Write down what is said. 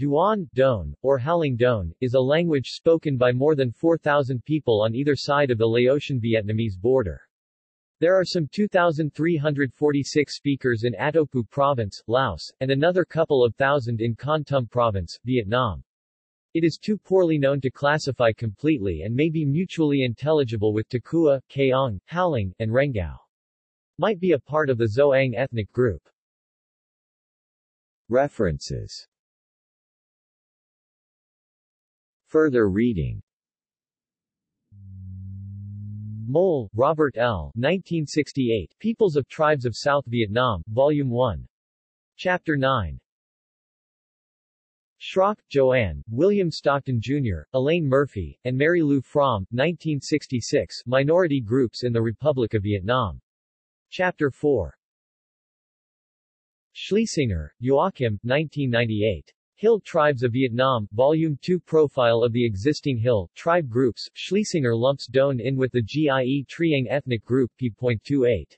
Duan, Don, or Halang Doan, is a language spoken by more than 4,000 people on either side of the Laotian Vietnamese border. There are some 2,346 speakers in Attapeu Province, Laos, and another couple of thousand in Kon Tum Province, Vietnam. It is too poorly known to classify completely and may be mutually intelligible with Takua, Kayong, Halang, and Rengao. Might be a part of the Zoang ethnic group. References Further reading Mole, Robert L. 1968, Peoples of Tribes of South Vietnam, Volume 1. Chapter 9. Schrock, Joanne, William Stockton Jr., Elaine Murphy, and Mary Lou Fromm, 1966, Minority Groups in the Republic of Vietnam. Chapter 4. Schliesinger, Joachim, 1998. Hill Tribes of Vietnam, Volume 2 Profile of the existing Hill, tribe groups, Schliesinger lumps Doan in with the Gie Trieng ethnic group p.28.